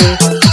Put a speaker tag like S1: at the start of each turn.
S1: you.